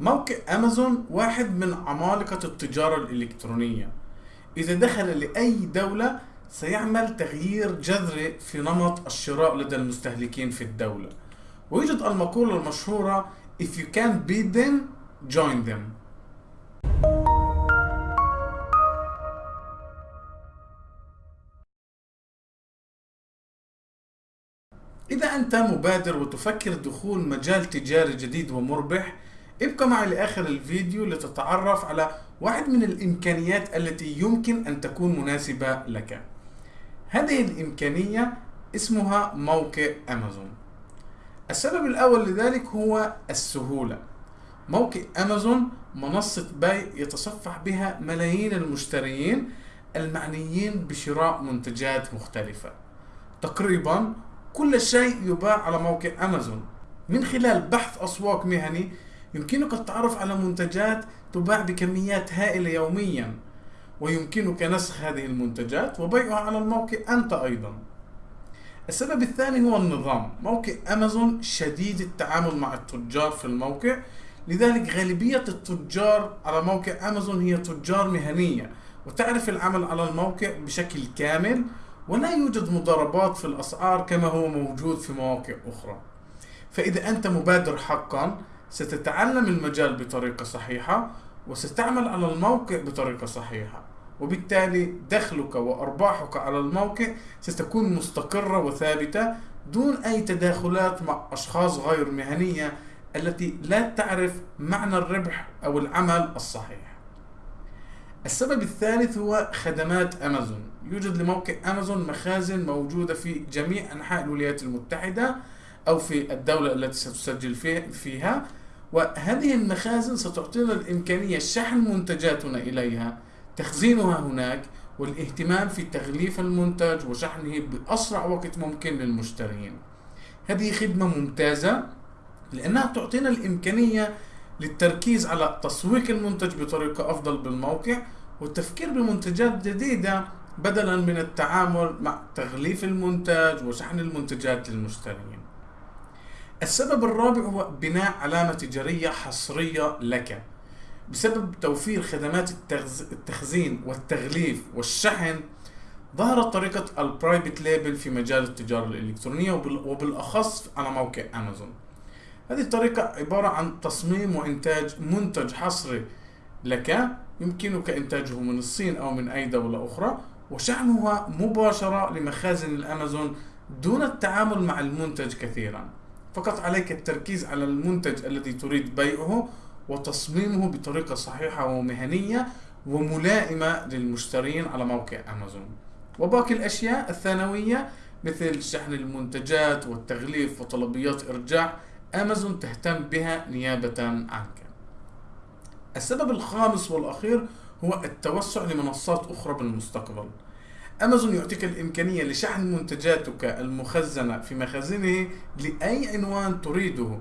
موقع أمازون واحد من عمالقة التجارة الإلكترونية. إذا دخل لأي دولة سيعمل تغيير جذري في نمط الشراء لدى المستهلكين في الدولة. ويوجد المقولة المشهورة If you can't beat them, join them. إذا أنت مبادر وتفكر دخول مجال تجاري جديد ومربح ابقى معي لآخر الفيديو لتتعرف على واحد من الإمكانيات التي يمكن أن تكون مناسبة لك. هذه الإمكانية اسمها موقع أمازون. السبب الأول لذلك هو السهولة. موقع أمازون منصة بيع يتصفح بها ملايين المشترين المعنيين بشراء منتجات مختلفة. تقريبا كل شيء يباع على موقع أمازون. من خلال بحث أسواق مهني يمكنك التعرف على منتجات تباع بكميات هائلة يوميا ويمكنك نسخ هذه المنتجات وبيعها على الموقع أنت أيضا. السبب الثاني هو النظام موقع أمازون شديد التعامل مع التجار في الموقع. لذلك غالبية التجار على موقع أمازون هي تجار مهنية وتعرف العمل على الموقع بشكل كامل ولا يوجد مضاربات في الأسعار كما هو موجود في مواقع أخرى. فإذا أنت مبادر حقا ستتعلم المجال بطريقة صحيحة وستعمل على الموقع بطريقة صحيحة. وبالتالي دخلك وأرباحك على الموقع ستكون مستقرة وثابتة دون أي تداخلات مع أشخاص غير مهنية التي لا تعرف معنى الربح أو العمل الصحيح. السبب الثالث هو خدمات أمازون. يوجد لموقع أمازون مخازن موجودة في جميع أنحاء الولايات المتحدة أو في الدولة التي ستسجل فيها وهذه المخازن ستعطينا الإمكانية شحن منتجاتنا إليها تخزينها هناك والاهتمام في تغليف المنتج وشحنه بأسرع وقت ممكن للمشترين. هذه خدمة ممتازة لأنها تعطينا الإمكانية للتركيز على تسويق المنتج بطريقة أفضل بالموقع والتفكير بمنتجات جديدة بدلا من التعامل مع تغليف المنتج وشحن المنتجات للمشترين. السبب الرابع هو بناء علامة تجارية حصرية لك. بسبب توفير خدمات التخزين والتغليف والشحن ظهرت طريقة ال private label في مجال التجارة الإلكترونية وبالأخص على موقع أمازون هذه الطريقة عبارة عن تصميم وإنتاج منتج حصري لك. يمكنك إنتاجه من الصين أو من أي دولة أخرى وشحنها مباشرة لمخازن الأمازون دون التعامل مع المنتج كثيرا. فقط عليك التركيز على المنتج الذي تريد بيعه وتصميمه بطريقة صحيحة ومهنية وملائمة للمشترين على موقع أمازون. وباقي الأشياء الثانوية مثل شحن المنتجات والتغليف وطلبيات إرجاع أمازون تهتم بها نيابة عنك. السبب الخامس والأخير هو التوسع لمنصات أخرى بالمستقبل. أمازون يعطيك الإمكانية لشحن منتجاتك المخزنة في مخازنه لأي عنوان تريده.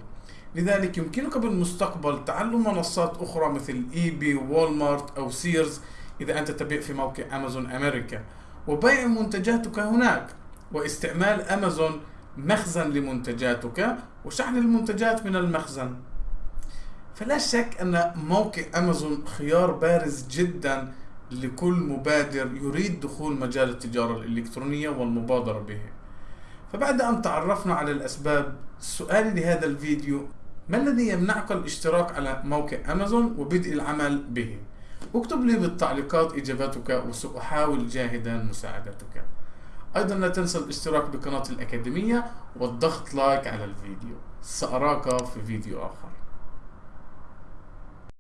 لذلك يمكنك بالمستقبل تعلم منصات أخرى مثل eBay و Walmart أو Sears إذا أنت تبيع في موقع أمازون أمريكا. وبيع منتجاتك هناك. واستعمال أمازون مخزن لمنتجاتك وشحن المنتجات من المخزن. فلا شك أن موقع أمازون خيار بارز جدا لكل مبادر يريد دخول مجال التجارة الإلكترونية والمبادرة به. فبعد أن تعرفنا على الأسباب سؤالي لهذا الفيديو ما الذي يمنعك الاشتراك على موقع أمازون وبدء العمل به؟ اكتب لي بالتعليقات إجاباتك وسأحاول جاهدا مساعدتك. أيضا لا تنسى الاشتراك بقناة الأكاديمية والضغط لايك على الفيديو. سأراك في فيديو آخر.